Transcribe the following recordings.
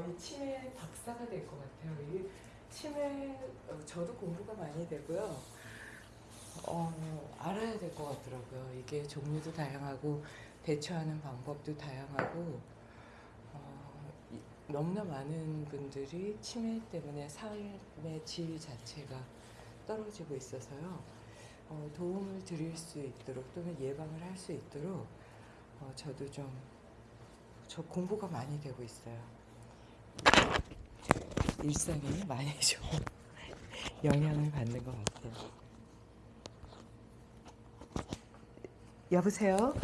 이게 치매 박사가 될 것 같아요. 이게 치매 어, 저도 공부가 많이 되고요. 어, 알아야 될 것 같더라고요. 이게 종류도 다양하고 대처하는 방법도 다양하고 어, 이- 너무나 많은 분들이 치매 때문에 삶의 질 자체가 떨어지고 있어서요. 어, 도움을 드릴 수 있도록 또는 예방을 할 수 있도록 어, 저도 좀 저 공부가 많이 되고 있어요. 일상에 많이 좀 영향을 받는 것 같아요. 여보세요?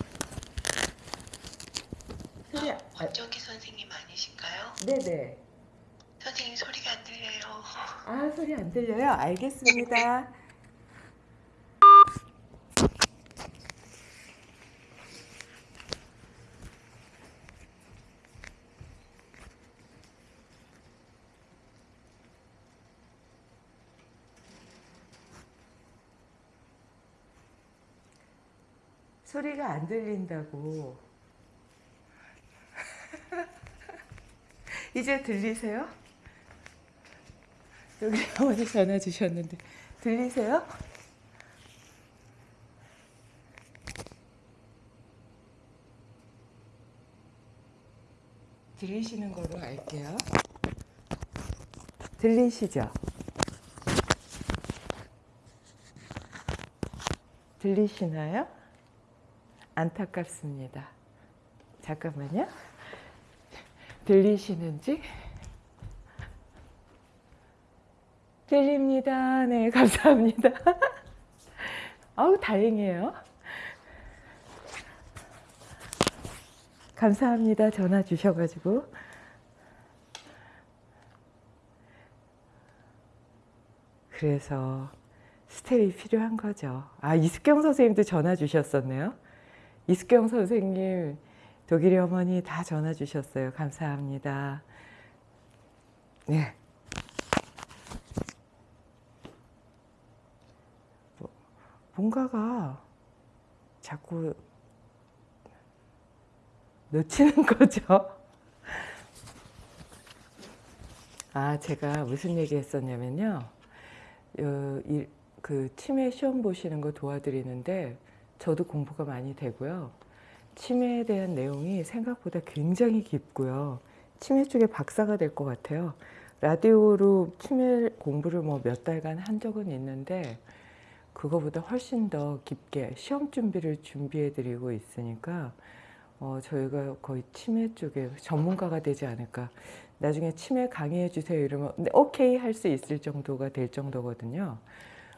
소리 아, 원정기 선생님 아니신가요? 네네. 선생님 소리가 안 들려요. 아 소리 안 들려요? 알겠습니다. 소리가 안 들린다고. 이제 들리세요? 여기 어머니 전화 주셨는데 들리세요? 들리시는 걸로 알게요. 들리시죠? 들리시나요? 안타깝습니다. 잠깐만요. 들리시는지? 들립니다. 네, 감사합니다. 아우, 다행이에요. 감사합니다. 전화 주셔가지고. 그래서 스텝이 필요한 거죠. 아, 이숙경 선생님도 전화 주셨었네요. 이숙경 선생님, 독일이 어머니 다 전화 주셨어요. 감사합니다. 네. 뭐, 뭔가가 자꾸 놓치는 거죠. 아, 제가 무슨 얘기 했었냐면요. 어, 이, 그 치매 시험 보시는 거 도와드리는데 저도 공부가 많이 되고요. 치매에 대한 내용이 생각보다 굉장히 깊고요. 치매 쪽에 박사가 될 것 같아요. 라디오로 치매 공부를 뭐 몇 달간 한 적은 있는데 그거보다 훨씬 더 깊게 시험 준비를 준비해 드리고 있으니까 어, 저희가 거의 치매 쪽에 전문가가 되지 않을까. 나중에 치매 강의해 주세요 이러면 네, 오케이 할 수 있을 정도가 될 정도거든요.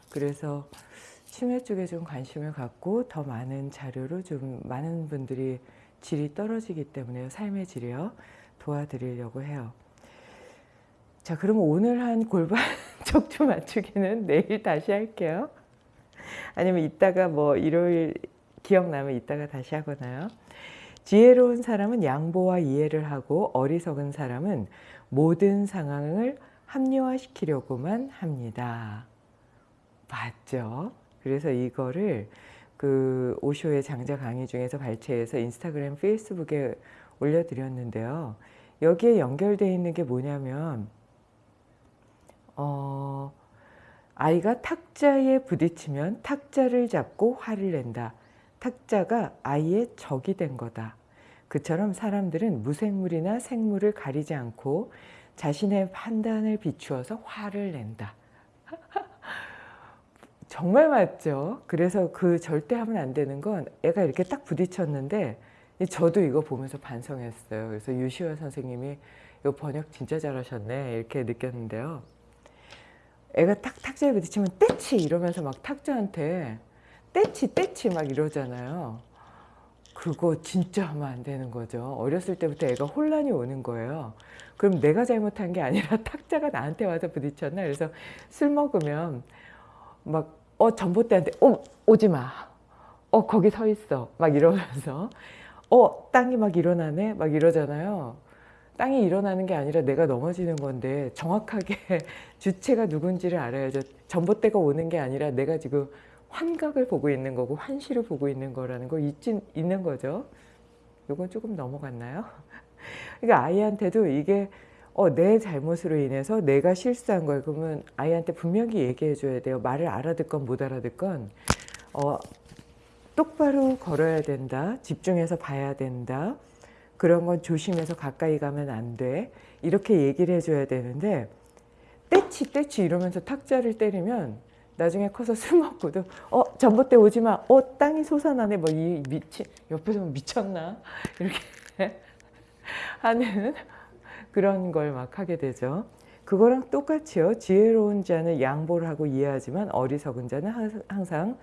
그래서 치매 쪽에 좀 관심을 갖고 더 많은 자료로 좀 많은 분들이 질이 떨어지기 때문에 삶의 질이요 도와드리려고 해요. 자 그럼 오늘 한 골반 척추 맞추기는 내일 다시 할게요. 아니면 이따가 뭐 일요일 기억나면 이따가 다시 하거나요. 지혜로운 사람은 양보와 이해를 하고 어리석은 사람은 모든 상황을 합리화시키려고만 합니다. 맞죠? 그래서 이거를 그 오쇼의 장자 강의 중에서 발췌해서 인스타그램, 페이스북에 올려드렸는데요. 여기에 연결되어 있는 게 뭐냐면 어, 아이가 탁자에 부딪히면 탁자를 잡고 화를 낸다. 탁자가 아이의 적이 된 거다. 그처럼 사람들은 무생물이나 생물을 가리지 않고 자신의 판단을 비추어서 화를 낸다. 정말 맞죠? 그래서 그 절대 하면 안 되는 건 애가 이렇게 딱 부딪혔는데 저도 이거 보면서 반성했어요. 그래서 유시화 선생님이 이 번역 진짜 잘하셨네 이렇게 느꼈는데요. 애가 탁 탁자에 부딪히면 떼치 이러면서 막 탁자한테 떼치 떼치 막 이러잖아요. 그거 진짜 하면 안 되는 거죠. 어렸을 때부터 애가 혼란이 오는 거예요. 그럼 내가 잘못한 게 아니라 탁자가 나한테 와서 부딪혔나? 그래서 술 먹으면 막 어 전봇대한테 어 오지 마. 어 거기 서 있어. 막 이러면서 어 땅이 막 일어나네. 막 이러잖아요. 땅이 일어나는 게 아니라 내가 넘어지는 건데 정확하게 주체가 누군지를 알아야죠. 전봇대가 오는 게 아니라 내가 지금 환각을 보고 있는 거고 환시를 보고 있는 거라는 걸 잊지, 있는 거죠. 이건 조금 넘어갔나요? 그러니까 아이한테도 이게 어, 내 잘못으로 인해서 내가 실수한 거예요. 그러면 아이한테 분명히 얘기해 줘야 돼요. 말을 알아듣건 못 알아듣건 어, 똑바로 걸어야 된다. 집중해서 봐야 된다. 그런 건 조심해서 가까이 가면 안 돼. 이렇게 얘기를 해줘야 되는데 떼치 떼치 이러면서 탁자를 때리면 나중에 커서 술 먹고도 어 전봇대 오지 마. 어 땅이 솟아나네. 뭐 이 미치 옆에서 보면 미쳤나 이렇게 하는 그런 걸 막 하게 되죠. 그거랑 똑같이요. 지혜로운 자는 양보를 하고 이해하지만 어리석은 자는 항- 항상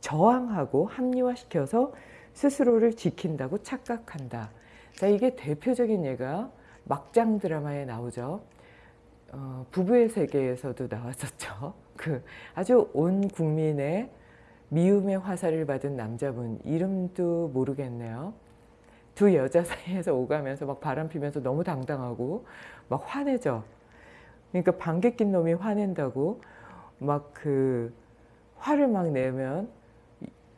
저항하고 합리화시켜서 스스로를 지킨다고 착각한다. 자, 이게 대표적인 예가 막장 드라마에 나오죠. 어, 부부의 세계에서도 나왔었죠. 그 아주 온 국민의 미움의 화살을 받은 남자분 이름도 모르겠네요. 두 여자 사이에서 오가면서 막 바람 피면서 너무 당당하고 막 화내죠. 그러니까 방귀 낀 놈이 화낸다고 막 그 화를 막 내면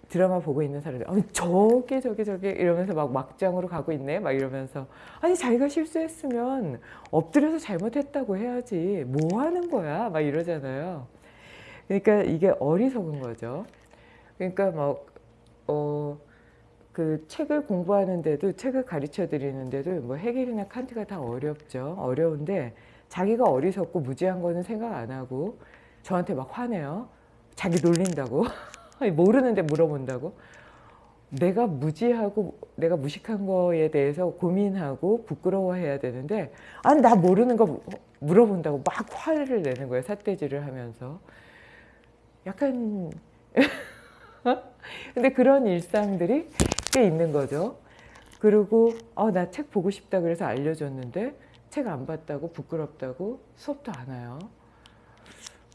드라마 보고 있는 사람들 아니 저게 저게 저게 이러면서 막 막장으로 가고 있네? 막 이러면서 아니 자기가 실수했으면 엎드려서 잘못했다고 해야지 뭐 하는 거야? 막 이러잖아요. 그러니까 이게 어리석은 거죠. 그러니까 막 어 그 책을 공부하는데도 책을 가르쳐 드리는데도 뭐 해겔이나 칸트가 다 어렵죠. 어려운데 자기가 어리석고 무지한 거는 생각 안 하고 저한테 막 화내요. 자기 놀린다고. 모르는데 물어본다고. 내가 무지하고 내가 무식한 거에 대해서 고민하고 부끄러워해야 되는데 아니 나 모르는 거 물어본다고 막 화를 내는 거예요 삿대질을 하면서. 약간 근데 그런 일상들이 꽤 있는 거죠 그리고 아, 나책 보고 싶다 그래서 알려줬는데 책 안 봤다고 부끄럽다고 수업도 안 와요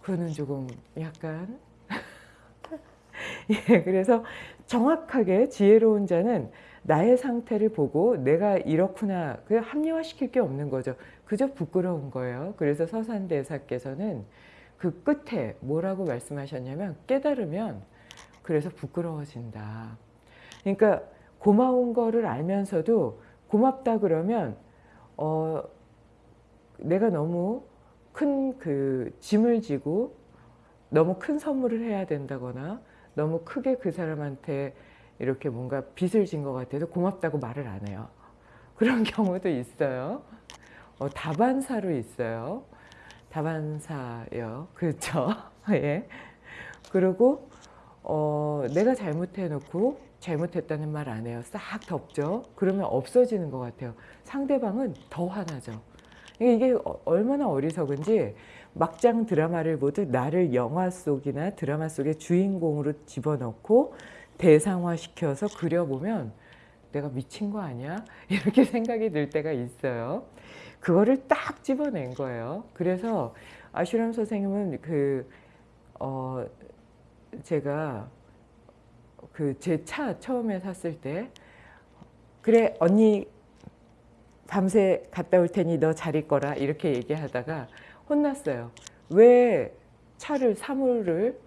그거는 조금 약간 예, 그래서 정확하게 지혜로운 자는 나의 상태를 보고 내가 이렇구나 그 합리화시킬 게 없는 거죠. 그저 부끄러운 거예요. 그래서 서산대사께서는 그 끝에 뭐라고 말씀하셨냐면 깨달으면 그래서 부끄러워진다. 그러니까 고마운 거를 알면서도 고맙다 그러면 어 내가 너무 큰 그 짐을 지고 너무 큰 선물을 해야 된다거나 너무 크게 그 사람한테 이렇게 뭔가 빚을 진 것 같아서 고맙다고 말을 안 해요. 그런 경우도 있어요. 어, 다반사로 있어요. 다반사요. 그렇죠. 예. 그리고 어, 내가 잘못해놓고 잘못했다는 말 안 해요. 싹 덮죠. 그러면 없어지는 것 같아요. 상대방은 더 화나죠. 이게 어- 얼마나 어리석은지 막장 드라마를 보듯 나를 영화 속이나 드라마 속의 주인공으로 집어넣고 대상화시켜서 그려보면 내가 미친 거 아니야? 이렇게 생각이 들 때가 있어요. 그거를 딱 집어낸 거예요. 그래서 아슈람 선생님은 그, 어, 제가 그 제 차 처음에 샀을 때 그래 언니 밤새 갔다 올 테니 너 잘 있거라 이렇게 얘기하다가 혼났어요. 왜 차를 사물을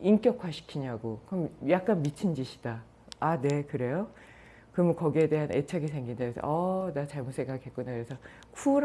인격화시키냐고. 그럼 약간 미친 짓이다. 아, 네, 그래요? 그러면 거기에 대한 애착이 생긴다. 그래서 어, 나 잘못 생각했구나. 그래서 쿨